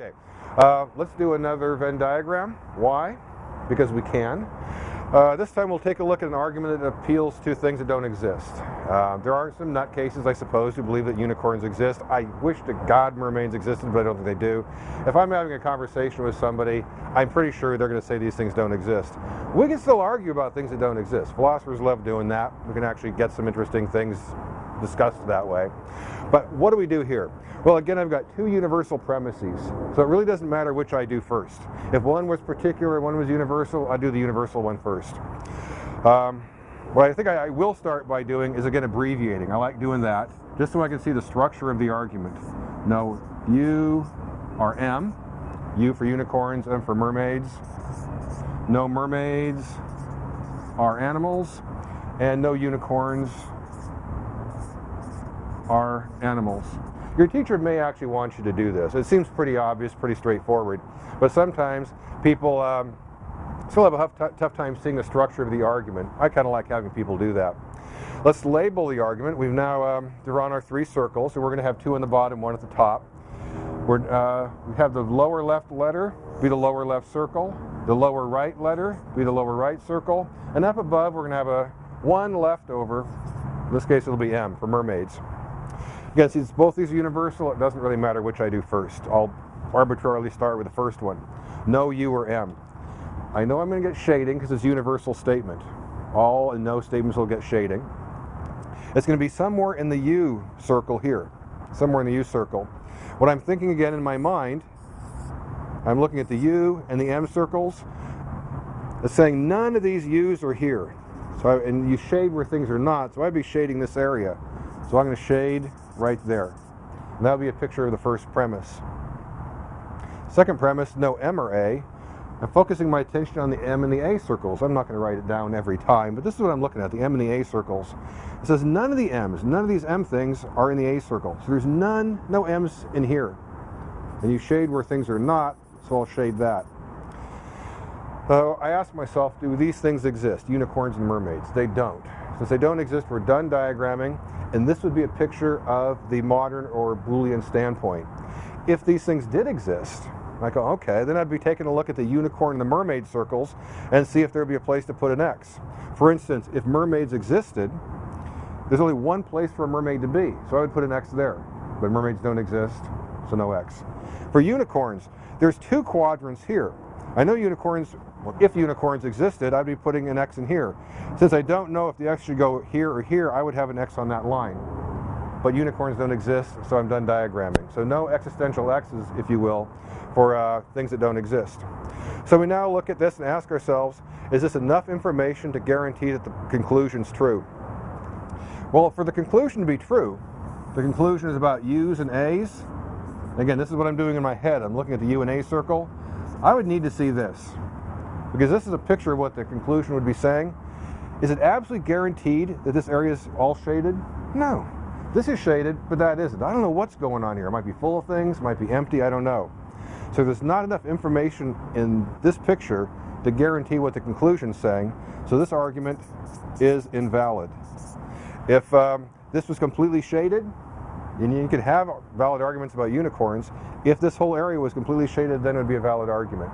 Okay, uh, let's do another Venn diagram. Why? Because we can. Uh, this time we'll take a look at an argument that appeals to things that don't exist. Uh, there are some nutcases, I suppose, who believe that unicorns exist. I wish to God mermaids existed, but I don't think they do. If I'm having a conversation with somebody, I'm pretty sure they're going to say these things don't exist. We can still argue about things that don't exist. Philosophers love doing that. We can actually get some interesting things discussed that way. But what do we do here? Well, again, I've got two universal premises, so it really doesn't matter which I do first. If one was particular, one was universal, I do the universal one first. Um, what I think I, I will start by doing is, again, abbreviating. I like doing that, just so I can see the structure of the argument. No U are M, U for unicorns, M for mermaids. No mermaids are animals, and no unicorns are animals. Your teacher may actually want you to do this. It seems pretty obvious, pretty straightforward, but sometimes people um, still have a tough time seeing the structure of the argument. I kind of like having people do that. Let's label the argument. We've now um, drawn our three circles, so we're going to have two on the bottom, one at the top. Uh, we have the lower left letter be the lower left circle, the lower right letter be the lower right circle, and up above we're going to have a one left over. In this case it'll be M for mermaids. Again, since both these are universal, it doesn't really matter which I do first. I'll arbitrarily start with the first one. No U or M. I know I'm going to get shading because it's a universal statement. All and no statements will get shading. It's going to be somewhere in the U circle here. Somewhere in the U circle. What I'm thinking again in my mind, I'm looking at the U and the M circles. It's saying none of these U's are here. So I, and you shade where things are not, so I'd be shading this area. So I'm going to shade right there. And that'll be a picture of the first premise. Second premise, no M or A. I'm focusing my attention on the M and the A circles. I'm not going to write it down every time, but this is what I'm looking at, the M and the A circles. It says none of the M's, none of these M things are in the A circle. So there's none, no M's in here. And you shade where things are not, so I'll shade that. So I ask myself, do these things exist, unicorns and mermaids? They don't. Since they don't exist, we're done diagramming. And this would be a picture of the modern or Boolean standpoint. If these things did exist, I go, okay, then I'd be taking a look at the unicorn and the mermaid circles and see if there'd be a place to put an X. For instance, if mermaids existed, there's only one place for a mermaid to be, so I would put an X there. But mermaids don't exist, so no X. For unicorns, there's two quadrants here. I know unicorns well, if unicorns existed, I'd be putting an X in here. Since I don't know if the X should go here or here, I would have an X on that line. But unicorns don't exist, so I'm done diagramming. So no existential X's, if you will, for uh, things that don't exist. So we now look at this and ask ourselves, is this enough information to guarantee that the conclusion's true? Well, for the conclusion to be true, the conclusion is about U's and A's. Again, this is what I'm doing in my head. I'm looking at the U and A circle. I would need to see this because this is a picture of what the conclusion would be saying. Is it absolutely guaranteed that this area is all shaded? No. This is shaded, but that isn't. I don't know what's going on here. It might be full of things, might be empty, I don't know. So there's not enough information in this picture to guarantee what the conclusion is saying. So this argument is invalid. If um, this was completely shaded, and you could have valid arguments about unicorns, if this whole area was completely shaded, then it would be a valid argument.